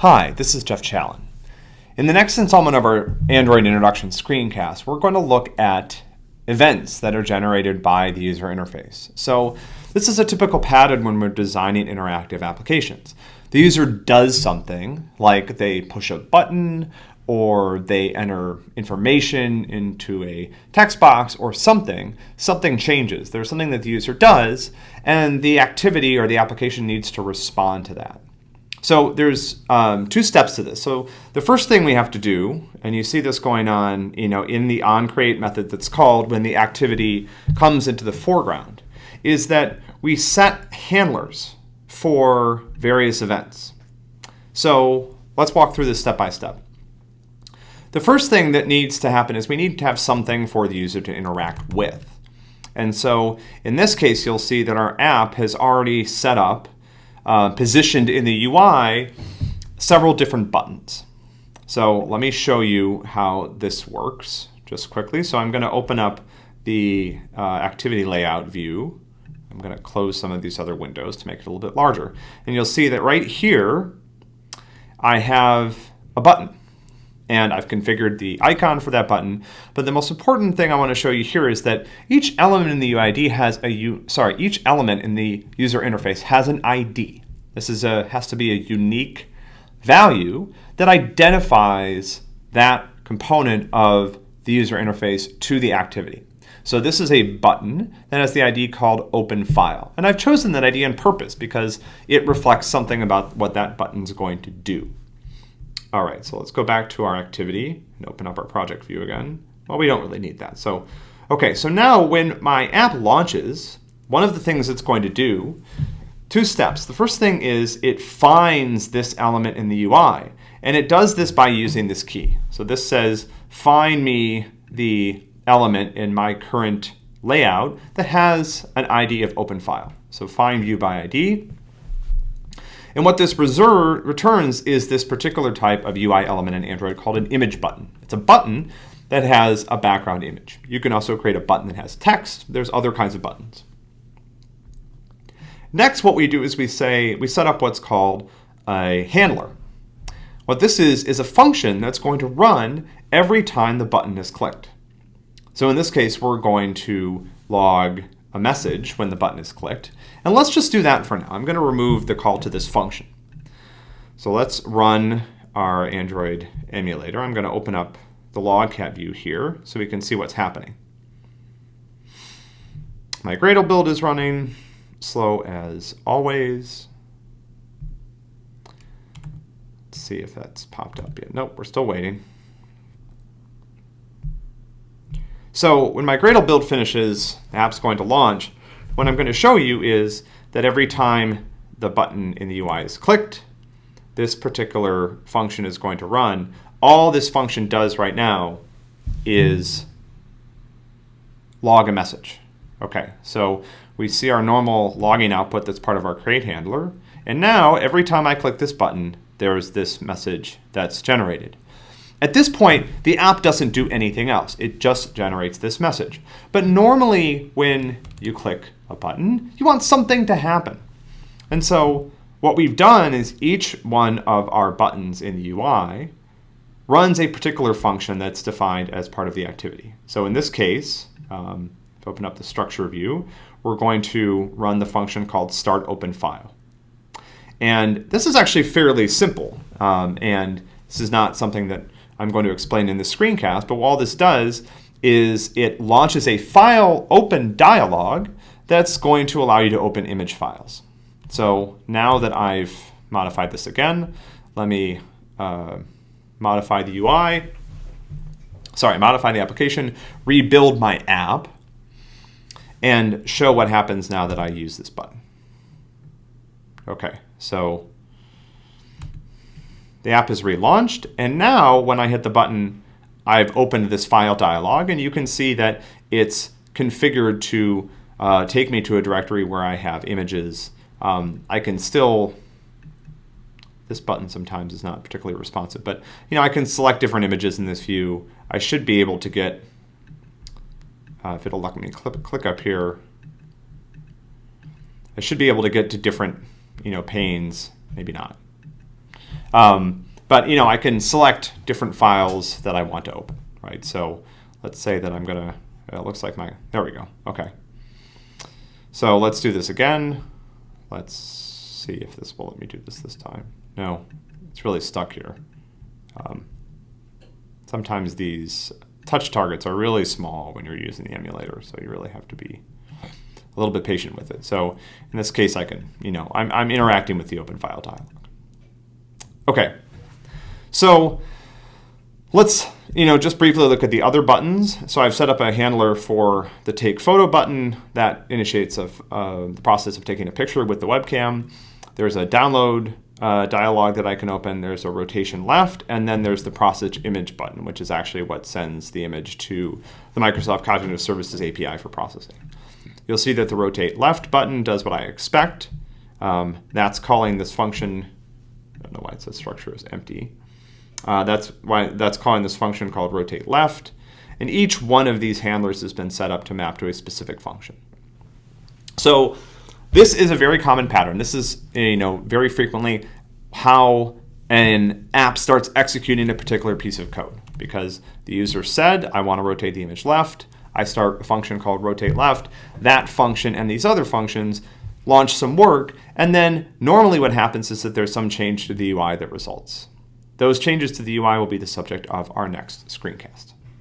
Hi, this is Jeff Challen. In the next installment of our Android Introduction screencast, we're going to look at events that are generated by the user interface. So this is a typical pattern when we're designing interactive applications. The user does something, like they push a button or they enter information into a text box or something, something changes. There's something that the user does, and the activity or the application needs to respond to that. So there's um, two steps to this. So the first thing we have to do, and you see this going on you know, in the onCreate method that's called when the activity comes into the foreground, is that we set handlers for various events. So let's walk through this step by step. The first thing that needs to happen is we need to have something for the user to interact with. And so in this case, you'll see that our app has already set up uh, positioned in the UI several different buttons. So let me show you how this works just quickly. So I'm going to open up the uh, activity layout view. I'm going to close some of these other windows to make it a little bit larger. And you'll see that right here, I have a button and I've configured the icon for that button. But the most important thing I want to show you here is that each element in the UID has a U, sorry, each element in the user interface has an ID. This is a has to be a unique value that identifies that component of the user interface to the activity. So this is a button that has the ID called open file. And I've chosen that ID on purpose because it reflects something about what that button is going to do. All right, so let's go back to our activity and open up our project view again. Well, we don't really need that. So, okay, so now when my app launches, one of the things it's going to do, two steps. The first thing is it finds this element in the UI, and it does this by using this key. So this says, find me the element in my current layout that has an ID of open file. So find view by ID, and what this returns is this particular type of UI element in Android called an image button. It's a button that has a background image. You can also create a button that has text. There's other kinds of buttons. Next, what we do is we say, we set up what's called a handler. What this is, is a function that's going to run every time the button is clicked. So in this case, we're going to log a message when the button is clicked. And let's just do that for now. I'm going to remove the call to this function. So let's run our Android emulator. I'm going to open up the logcat view here so we can see what's happening. My Gradle build is running, slow as always. Let's see if that's popped up yet. Nope, we're still waiting. So when my Gradle build finishes, the app's going to launch. What I'm going to show you is that every time the button in the UI is clicked, this particular function is going to run. All this function does right now is log a message. Okay, so we see our normal logging output that's part of our create handler. And now every time I click this button, there's this message that's generated. At this point, the app doesn't do anything else. It just generates this message. But normally when you click a button, you want something to happen. And so what we've done is each one of our buttons in the UI runs a particular function that's defined as part of the activity. So in this case, um, if I open up the structure view, we're going to run the function called start open file. And this is actually fairly simple. Um, and this is not something that I'm going to explain in the screencast, but all this does is it launches a file open dialog that's going to allow you to open image files. So now that I've modified this again, let me uh, modify the UI, sorry, modify the application, rebuild my app, and show what happens now that I use this button. Okay, so the app is relaunched, and now when I hit the button, I've opened this file dialog, and you can see that it's configured to uh, take me to a directory where I have images. Um, I can still, this button sometimes is not particularly responsive, but you know I can select different images in this view. I should be able to get, uh, if it'll let me click, click up here, I should be able to get to different you know panes, maybe not. Um, but you know, I can select different files that I want to open, right? So let's say that I'm gonna, it looks like my, there we go, okay. So let's do this again. Let's see if this will let me do this this time. No, it's really stuck here. Um, sometimes these touch targets are really small when you're using the emulator, so you really have to be a little bit patient with it. So in this case, I can, you know, I'm, I'm interacting with the open file dialog. Okay, so let's, you know, just briefly look at the other buttons. So I've set up a handler for the take photo button that initiates a, uh, the process of taking a picture with the webcam. There's a download uh, dialog that I can open. There's a rotation left, and then there's the process image button, which is actually what sends the image to the Microsoft Cognitive Services API for processing. You'll see that the rotate left button does what I expect. Um, that's calling this function, I don't know why it says structure is empty. Uh, that's why that's calling this function called rotate left. And each one of these handlers has been set up to map to a specific function. So this is a very common pattern. This is, you know, very frequently how an app starts executing a particular piece of code because the user said, I want to rotate the image left. I start a function called rotate left. That function and these other functions launch some work. And then normally what happens is that there's some change to the UI that results. Those changes to the UI will be the subject of our next screencast.